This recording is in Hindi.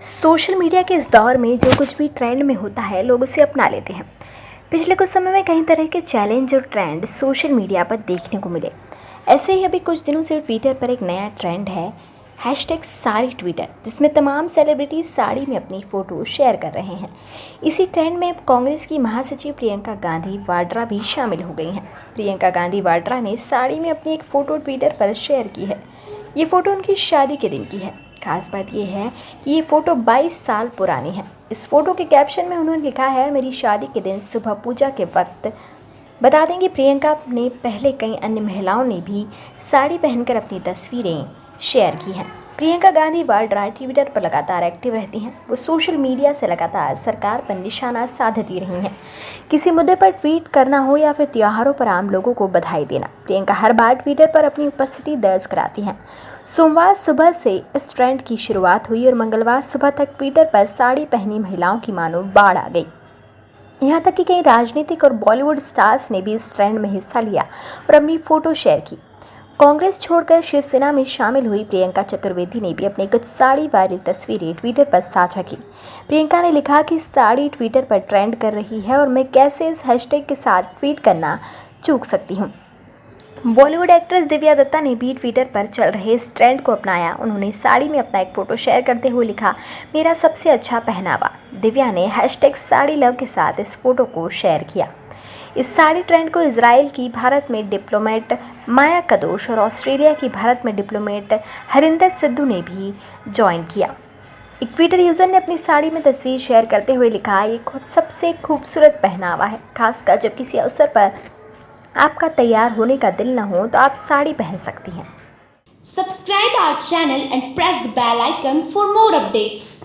सोशल मीडिया के इस दौर में जो कुछ भी ट्रेंड में होता है, लोग उसे अपना लेते हैं। पिछले कुछ समय में कई तरह के चैलेंज और ट्रेंड सोशल मीडिया पर देखने को मिले। ऐसे ही अभी कुछ दिनों से ट्विटर पर एक नया ट्रेंड है हैश टैग साड़ी ट्विटर, जिसमें तमाम सेलिब्रिटीज साड़ी में अपनी फ़ोटो शेयर कर रहे हैं। इसी ट्रेंड में अब कांग्रेस की महासचिव प्रियंका गांधी वाड्रा भी शामिल हो गई हैं। प्रियंका गांधी वाड्रा ने साड़ी में अपनी एक फ़ोटो ट्विटर पर शेयर की है। ये फ़ोटो उनकी शादी के दिन की है। खास बात यह है कि ये फ़ोटो 22 साल पुरानी है। इस फ़ोटो के कैप्शन में उन्होंने लिखा है, मेरी शादी के दिन सुबह पूजा के वक्त बता दें कि प्रियंका ने पहले कई अन्य महिलाओं ने भी साड़ी पहनकर अपनी तस्वीरें शेयर की हैं। प्रियंका गांधी वाड्रा ट्विटर पर लगातार एक्टिव रहती हैं। वो सोशल मीडिया से लगातार सरकार पर निशाना साधती रही हैं। किसी मुद्दे पर ट्वीट करना हो या फिर त्योहारों पर आम लोगों को बधाई देना, प्रियंका हर बार ट्विटर पर अपनी उपस्थिति दर्ज कराती हैं। सोमवार सुबह से इस ट्रेंड की शुरुआत हुई और मंगलवार सुबह तक ट्विटर पर साड़ी पहनी महिलाओं की मानो बाढ़ आ गई। यहाँ तक कि कई राजनीतिक और बॉलीवुड स्टार्स ने भी इस ट्रेंड में हिस्सा लिया और अपनी फ़ोटो शेयर की। कांग्रेस छोड़कर शिवसेना में शामिल हुई प्रियंका चतुर्वेदी ने भी अपनी कुछ साड़ी वायरल तस्वीरें ट्विटर पर साझा की। प्रियंका ने लिखा कि साड़ी ट्विटर पर ट्रेंड कर रही है और मैं कैसे इस हैशटैग के साथ ट्वीट करना चूक सकती हूँ। बॉलीवुड एक्ट्रेस दिव्या दत्ता ने भी ट्विटर पर चल रहे इस ट्रेंड को अपनाया। उन्होंने साड़ी में अपना एक फ़ोटो शेयर करते हुए लिखा, मेरा सबसे अच्छा पहनावा। दिव्या ने हैशटैग साड़ी लव के साथ इस फ़ोटो को शेयर किया। इस साड़ी ट्रेंड को इसराइल की भारत में डिप्लोमेट माया कदोश और ऑस्ट्रेलिया की भारत में डिप्लोमेट हरिंदर सिद्धू ने भी ज्वाइन किया एक ट्विटर यूज़र ने अपनी साड़ी में तस्वीर शेयर करते हुए लिखा, ये खूब, सबसे खूबसूरत पहनावा है, खासकर जब किसी अवसर पर आपका तैयार होने का दिल ना हो तो आप साड़ी पहन सकती हैं subscribe our channel and press the bell icon for more updates.